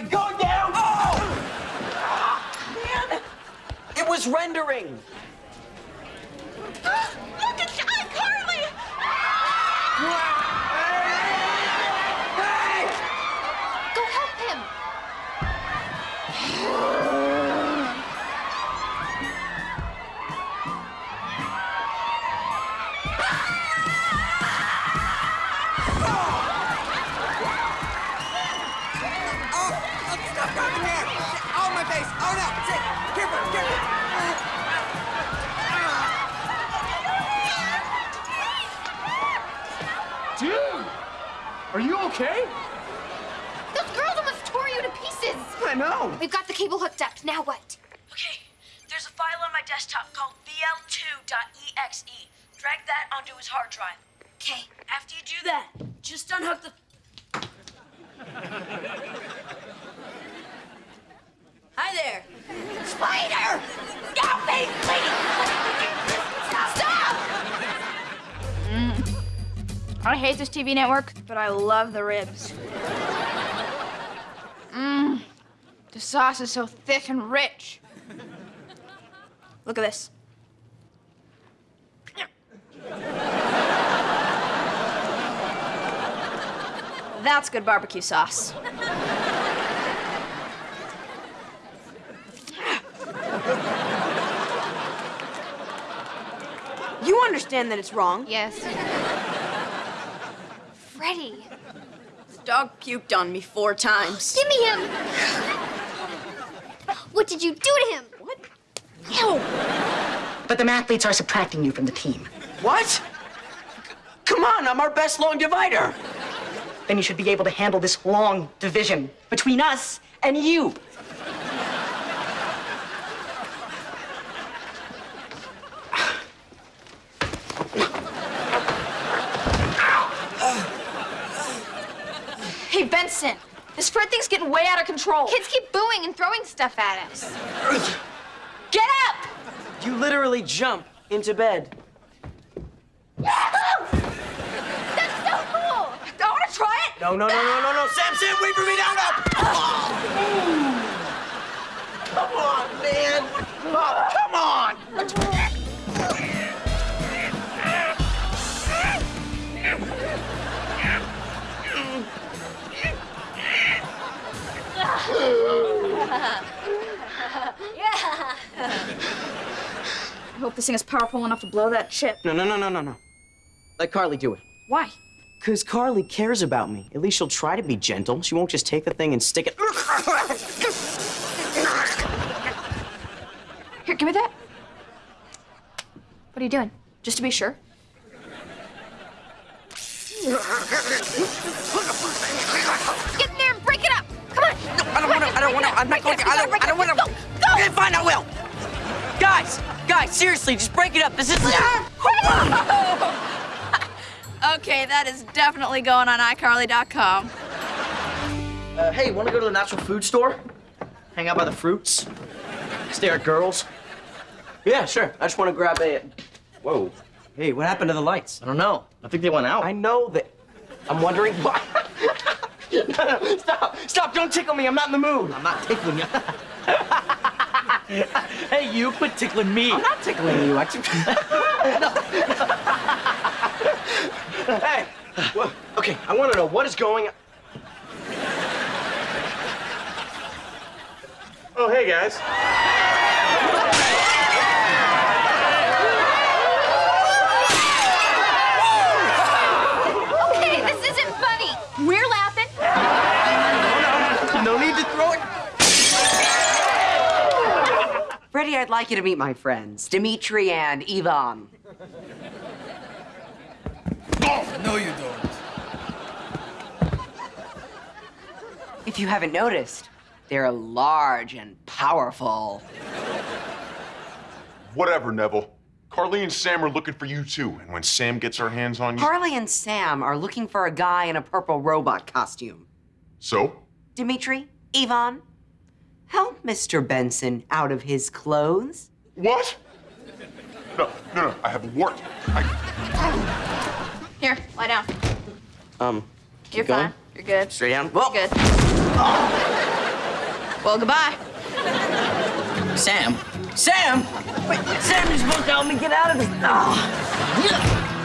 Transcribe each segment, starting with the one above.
going down. Oh! Man, it was rendering. Are you okay? Those girls almost tore you to pieces. I know. We've got the cable hooked up. Now what? Okay, there's a file on my desktop called VL2.exe. Drag that onto his hard drive. Okay. After you do that, just unhook the. Hi there. Spider! Stop me, please! I hate this TV network, but I love the ribs. Mmm. The sauce is so thick and rich. Look at this. That's good barbecue sauce. You understand that it's wrong. Yes. Freddie, This dog puked on me four times. give me him. What did you do to him? What? But the mathletes are subtracting you from the team. What? Come on, I'm our best long divider. Then you should be able to handle this long division between us and you. Hey, Benson, this Fred thing's getting way out of control. Kids keep booing and throwing stuff at us. Get up! You literally jump into bed. That's so cool! I want to try it. No, no, no, no, no, no. Sam, Sam, wait for me now. No. Come on, man. Oh, come on. Hope this thing is powerful enough to blow that chip. No, no, no, no, no, no. Let Carly do it. Why? Because Carly cares about me. At least she'll try to be gentle. She won't just take the thing and stick it. Here, give me that. What are you doing? Just to be sure? Get in there and break it up! Come on! No, I don't want to. I don't want to. I'm not going to. I don't. I don't want to. Go! Go! Okay, fine, I will. Guys, guys, seriously, just break it up. This isn't. Okay, that is definitely going on iCarly.com. Uh, hey, want to go to the natural food store? Hang out by the fruits? Stare at girls? Yeah, sure. I just want to grab a. Whoa. Hey, what happened to the lights? I don't know. I think they went out. I know that. I'm wondering why. no, no, stop! Stop! Don't tickle me. I'm not in the mood. I'm not tickling you. hey, you quit tickling me. I'm not tickling you. I no. hey. Well, okay, I want to know what is going. on. Oh, hey, guys. Freddie, I'd like you to meet my friends, Dimitri and Ivan. Oh, no, you don't. If you haven't noticed, they're large and powerful. Whatever, Neville. Carly and Sam are looking for you too, and when Sam gets her hands on you. Carly and Sam are looking for a guy in a purple robot costume. So? Dimitri, Ivan, help Mr. Benson out of his clothes. What? No, no, no, I have work. I. Here, lie down. Um, You're going? fine. You're good. straight down. You're Well, good. Well, goodbye. Sam? Sam! Wait, Sam, you're supposed to help me get out of this. Ah.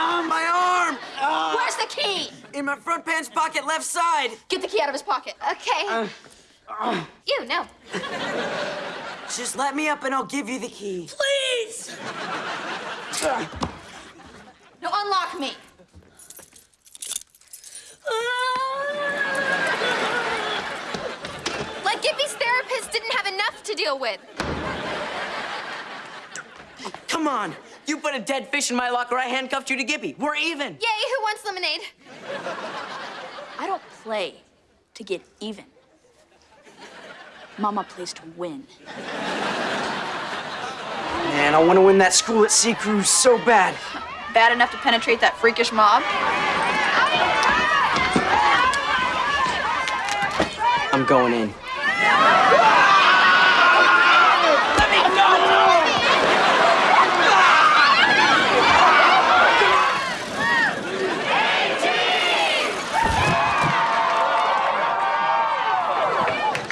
Oh, my arm! Where's the key? In my front pants pocket, left side. Get the key out of his pocket. Okay. Uh, uh. you, no. Just let me up and I'll give you the key. Please! No, unlock me. Like Gibby's therapist didn't have enough to deal with. Come on. You put a dead fish in my locker, I handcuffed you to Gibby. We're even. Yay, who wants lemonade? Play to get even. Mama plays to win. Man, I want to win that school at Sea Cruise so bad. Bad enough to penetrate that freakish mob? I'm going in.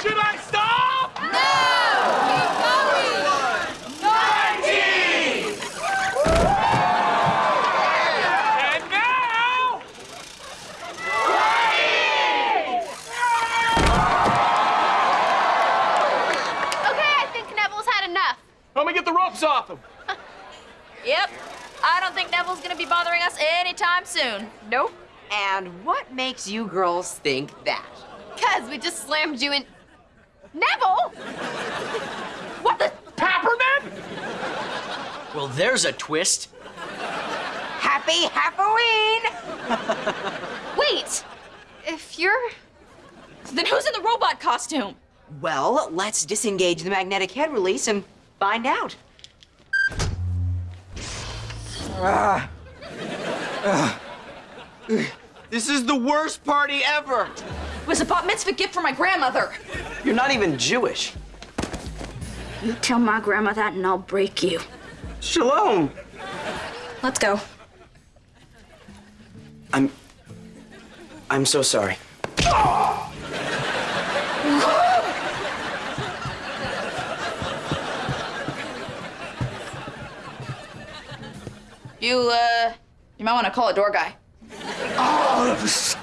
Should I stop? And now, Okay, I think Neville's had enough. let me get the ropes off him. Yep. I don't think Neville's gonna be bothering us anytime soon. Nope. And what makes you girls think that? Cause we just slammed you in. Neville! What the? Peppermint? Well, there's a twist. Happy Halloween! Wait! If you're. Then who's in the robot costume? Well, let's disengage the magnetic head release and find out. Ah. Ah. This is the worst party ever. It was a bat mitzvah gift for my grandmother. You're not even Jewish. You tell my grandma that and I'll break you. Shalom. Let's go. I'm. I'm so sorry. You, uh, you might want to call a door guy. Oh,